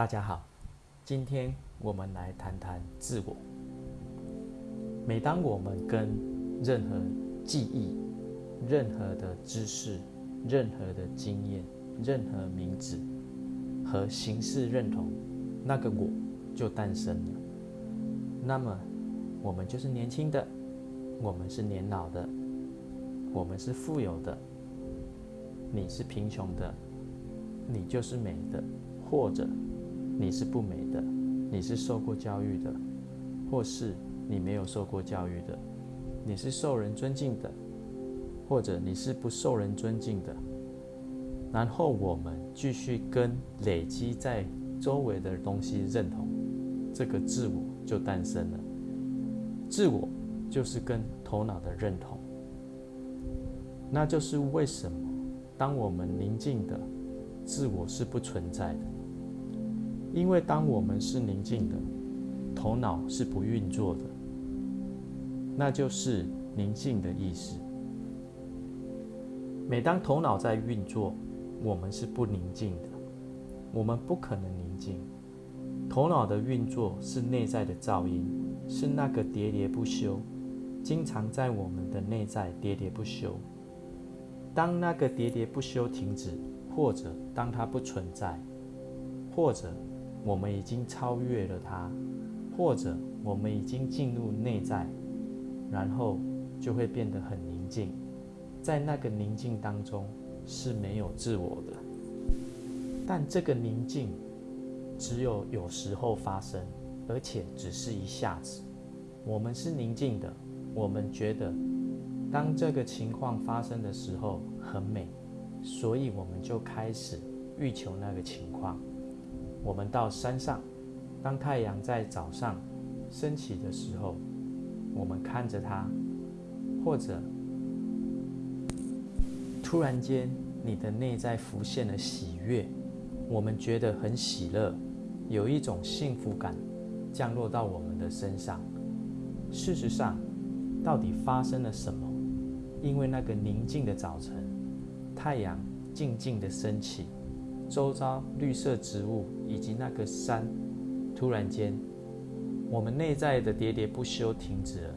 大家好，今天我们来谈谈自我。每当我们跟任何记忆、任何的知识、任何的经验、任何名字和形式认同，那个我就诞生了。那么，我们就是年轻的，我们是年老的，我们是富有的，你是贫穷的，你就是美的，或者。你是不美的，你是受过教育的，或是你没有受过教育的，你是受人尊敬的，或者你是不受人尊敬的。然后我们继续跟累积在周围的东西认同，这个自我就诞生了。自我就是跟头脑的认同，那就是为什么当我们宁静的，自我是不存在的。因为当我们是宁静的，头脑是不运作的，那就是宁静的意思。每当头脑在运作，我们是不宁静的，我们不可能宁静。头脑的运作是内在的噪音，是那个喋喋不休，经常在我们的内在喋喋不休。当那个喋喋不休停止，或者当它不存在，或者。我们已经超越了它，或者我们已经进入内在，然后就会变得很宁静。在那个宁静当中是没有自我的，但这个宁静只有有时候发生，而且只是一下子。我们是宁静的，我们觉得当这个情况发生的时候很美，所以我们就开始欲求那个情况。我们到山上，当太阳在早上升起的时候，我们看着它，或者突然间你的内在浮现了喜悦，我们觉得很喜乐，有一种幸福感降落到我们的身上。事实上，到底发生了什么？因为那个宁静的早晨，太阳静静的升起。周遭绿色植物以及那个山，突然间，我们内在的喋喋不休停止了。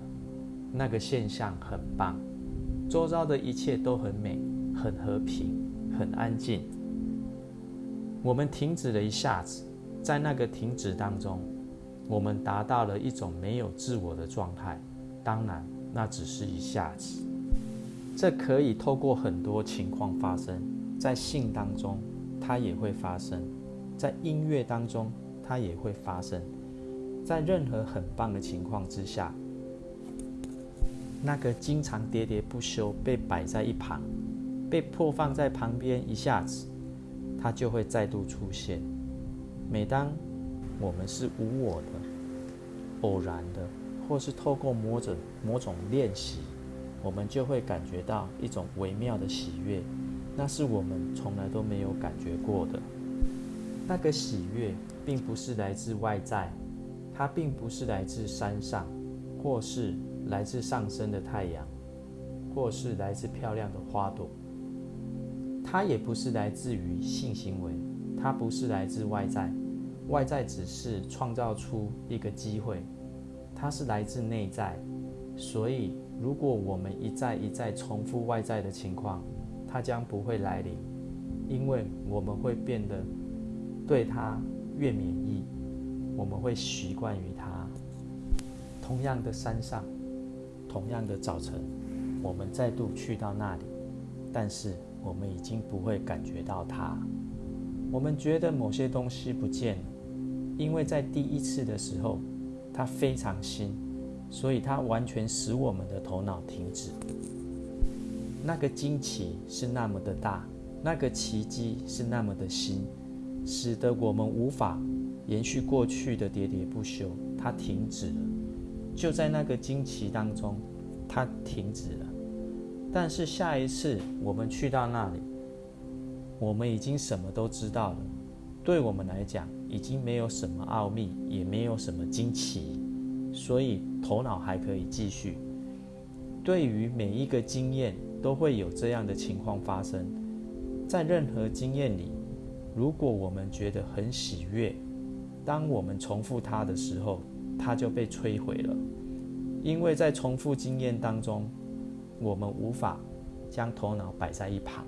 那个现象很棒，周遭的一切都很美、很和平、很安静。我们停止了一下子，在那个停止当中，我们达到了一种没有自我的状态。当然，那只是一下子。这可以透过很多情况发生在性当中。它也会发生，在音乐当中，它也会发生，在任何很棒的情况之下，那个经常喋喋不休被摆在一旁，被迫放在旁边，一下子，它就会再度出现。每当我们是无我的、偶然的，或是透过某种某种练习，我们就会感觉到一种微妙的喜悦。那是我们从来都没有感觉过的。那个喜悦，并不是来自外在，它并不是来自山上，或是来自上升的太阳，或是来自漂亮的花朵。它也不是来自于性行为，它不是来自外在，外在只是创造出一个机会，它是来自内在。所以，如果我们一再一再重复外在的情况，它将不会来临，因为我们会变得对它越免疫，我们会习惯于它。同样的山上，同样的早晨，我们再度去到那里，但是我们已经不会感觉到它。我们觉得某些东西不见了，因为在第一次的时候，它非常新，所以它完全使我们的头脑停止。那个惊奇是那么的大，那个奇迹是那么的新，使得我们无法延续过去的喋喋不休。它停止了，就在那个惊奇当中，它停止了。但是下一次我们去到那里，我们已经什么都知道了。对我们来讲，已经没有什么奥秘，也没有什么惊奇，所以头脑还可以继续。对于每一个经验。都会有这样的情况发生，在任何经验里，如果我们觉得很喜悦、当我们重复它的时候，它就被摧毁了。因为在重复经验当中，我们无法将头脑摆在一旁，